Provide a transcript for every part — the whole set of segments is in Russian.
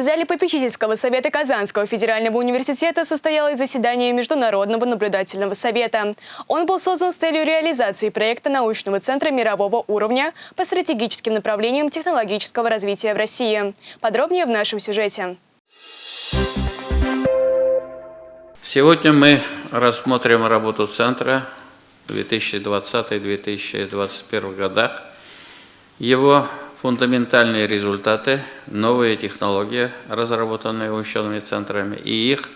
В зале попечительского совета Казанского федерального университета состоялось заседание Международного наблюдательного совета. Он был создан с целью реализации проекта научного центра мирового уровня по стратегическим направлениям технологического развития в России. Подробнее в нашем сюжете. Сегодня мы рассмотрим работу центра в 2020-2021 годах, его фундаментальные результаты, новые технологии, разработанные учеными центрами, и их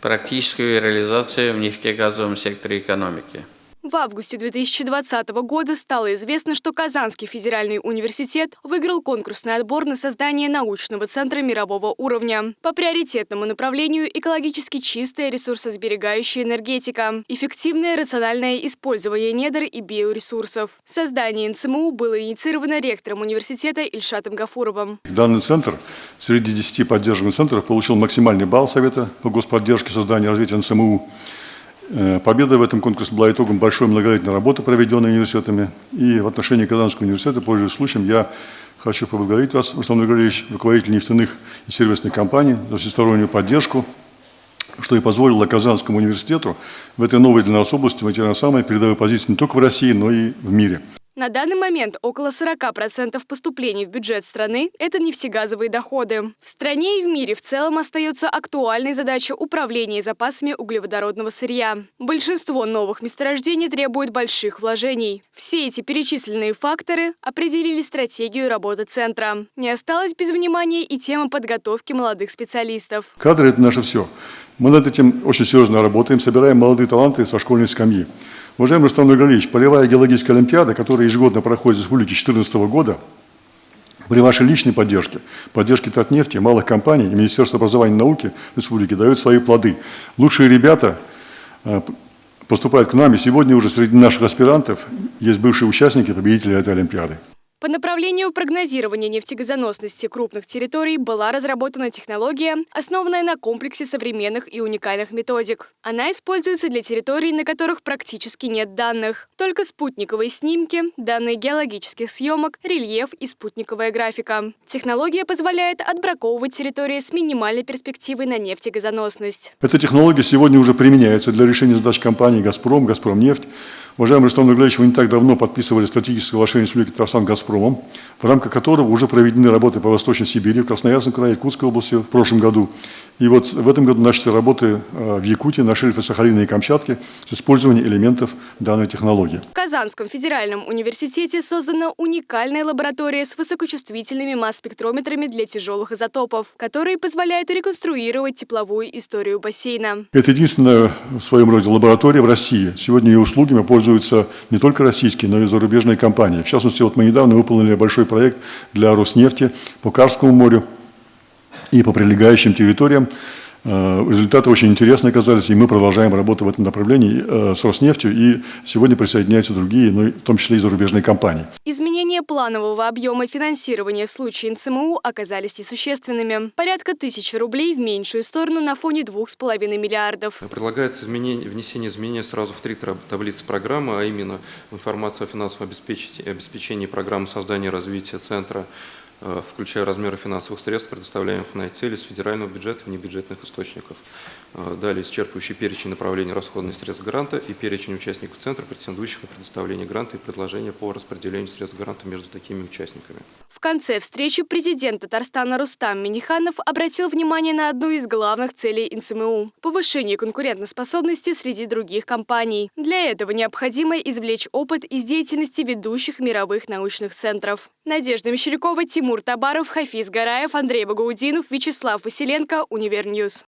практическую реализацию в нефтегазовом секторе экономики – в августе 2020 года стало известно, что Казанский федеральный университет выиграл конкурсный отбор на создание научного центра мирового уровня по приоритетному направлению экологически чистая ресурсосберегающая энергетика, эффективное рациональное использование недр и биоресурсов. Создание НЦМУ было инициировано ректором университета Ильшатом Гафуровым. Данный центр среди 10 поддержанных центров получил максимальный балл Совета по господдержке создания и развития НЦМУ победа в этом конкурсе была итогом большой многолетней работы, проведенной университетами. И в отношении Казанского университета, пользуясь случаем, я хочу поблагодарить вас, Руслан Григорьевич, руководитель нефтяных и сервисных компаний, за всестороннюю поддержку, что и позволило Казанскому университету в этой новой для нас области на самые передовые позиции не только в России, но и в мире. На данный момент около 40% поступлений в бюджет страны – это нефтегазовые доходы. В стране и в мире в целом остается актуальной задача управления запасами углеводородного сырья. Большинство новых месторождений требует больших вложений. Все эти перечисленные факторы определили стратегию работы центра. Не осталось без внимания и тема подготовки молодых специалистов. Кадры – это наше все. Мы над этим очень серьезно работаем, собираем молодые таланты со школьной скамьи. Уважаемый Рустам Нургалевич, полевая геологическая олимпиада, которая ежегодно проходит в республике 2014 года, при вашей личной поддержке, поддержке Татнефти, малых компаний и Министерства образования и науки республики дают свои плоды. Лучшие ребята э, поступают к нам, и сегодня уже среди наших аспирантов есть бывшие участники, победители этой Олимпиады. По направлению прогнозирования нефтегазоносности крупных территорий была разработана технология, основанная на комплексе современных и уникальных методик. Она используется для территорий, на которых практически нет данных. Только спутниковые снимки, данные геологических съемок, рельеф и спутниковая графика. Технология позволяет отбраковывать территории с минимальной перспективой на нефтегазоносность. Эта технология сегодня уже применяется для решения задач компаний «Газпром», «Газпромнефть», Уважаемый Рустам Нургалевич, вы не так давно подписывали стратегическое соглашение с Республикой Татарстан «Газпромом», в рамках которого уже проведены работы по Восточной Сибири, в Красноярском крае, Якутской области в прошлом году. И вот в этом году начали работы э, в Якутии на шельфе Сахалина и Камчатки с использованием элементов данной технологии. В Казанском федеральном университете создана уникальная лаборатория с высокочувствительными масс-спектрометрами для тяжелых изотопов, которые позволяют реконструировать тепловую историю бассейна. Это единственная в своем роде лаборатория в России. Сегодня ее услугами пользуются не только российские, но и зарубежные компании. В частности, вот мы недавно выполнили большой проект для Роснефти по Карскому морю и по прилегающим территориям. Э, результаты очень интересные оказались, и мы продолжаем работу в этом направлении э, с Роснефтью, и сегодня присоединяются другие, ну, в том числе и зарубежные компании. Изменения планового объема финансирования в случае НЦМУ оказались несущественными. Порядка тысячи рублей в меньшую сторону на фоне двух с половиной миллиардов. Предлагается изменение, внесение изменений сразу в три таблицы программы, а именно информация о финансовом обеспечении, обеспечении программы создания и развития центра включая размеры финансовых средств, предоставляемых на эти цели с федерального бюджета и внебюджетных источников. Э, далее исчерпывающий перечень направлений расходных средств гранта и перечень участников центра, претендующих на предоставление гранта и предложения по распределению средств гранта между такими участниками. В конце встречи президент Татарстана Рустам Миниханов обратил внимание на одну из главных целей НЦМУ – повышение конкурентоспособности среди других компаний. Для этого необходимо извлечь опыт из деятельности ведущих мировых научных центров. Надежда Мещерякова, Тимур Табаров, Хафиз Гараев, Андрей Багаудинов, Вячеслав Василенко, Univer News.